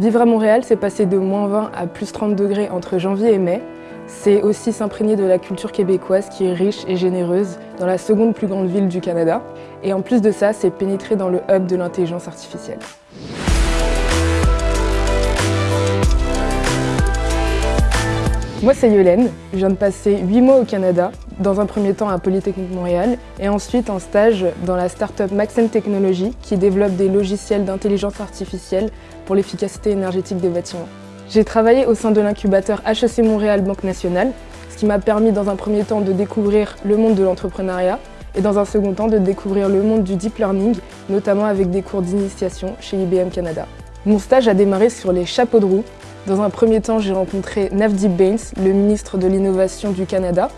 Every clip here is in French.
Vivre à Montréal, c'est passer de moins 20 à plus 30 degrés entre janvier et mai. C'est aussi s'imprégner de la culture québécoise qui est riche et généreuse dans la seconde plus grande ville du Canada. Et en plus de ça, c'est pénétrer dans le hub de l'intelligence artificielle. Moi, c'est Yolène. Je viens de passer 8 mois au Canada, dans un premier temps à Polytechnique Montréal, et ensuite en stage dans la start-up Maxen Technologies, qui développe des logiciels d'intelligence artificielle pour l'efficacité énergétique des bâtiments. J'ai travaillé au sein de l'incubateur HEC Montréal Banque Nationale, ce qui m'a permis dans un premier temps de découvrir le monde de l'entrepreneuriat, et dans un second temps de découvrir le monde du deep learning, notamment avec des cours d'initiation chez IBM Canada. Mon stage a démarré sur les chapeaux de roue, dans un premier temps, j'ai rencontré Navdeep Bains, le ministre de l'Innovation du Canada,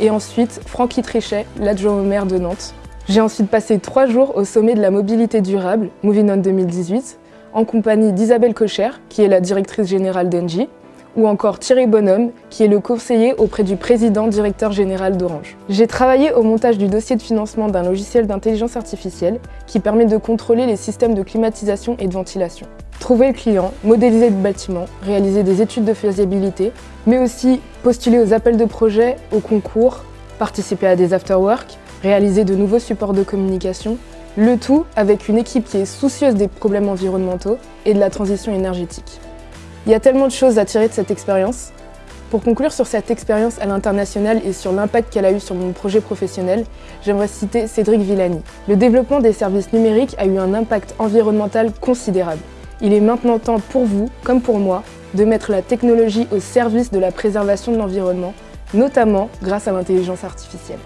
et ensuite Francky Trichet, l'adjoint au maire de Nantes. J'ai ensuite passé trois jours au sommet de la mobilité durable, Moving On 2018, en compagnie d'Isabelle Cocher, qui est la directrice générale d'Engie, ou encore Thierry Bonhomme, qui est le conseiller auprès du président directeur général d'Orange. J'ai travaillé au montage du dossier de financement d'un logiciel d'intelligence artificielle qui permet de contrôler les systèmes de climatisation et de ventilation trouver le client, modéliser le bâtiment, réaliser des études de faisabilité, mais aussi postuler aux appels de projets, aux concours, participer à des afterwork, réaliser de nouveaux supports de communication, le tout avec une équipe qui est soucieuse des problèmes environnementaux et de la transition énergétique. Il y a tellement de choses à tirer de cette expérience. Pour conclure sur cette expérience à l'international et sur l'impact qu'elle a eu sur mon projet professionnel, j'aimerais citer Cédric Villani. Le développement des services numériques a eu un impact environnemental considérable. Il est maintenant temps pour vous, comme pour moi, de mettre la technologie au service de la préservation de l'environnement, notamment grâce à l'intelligence artificielle.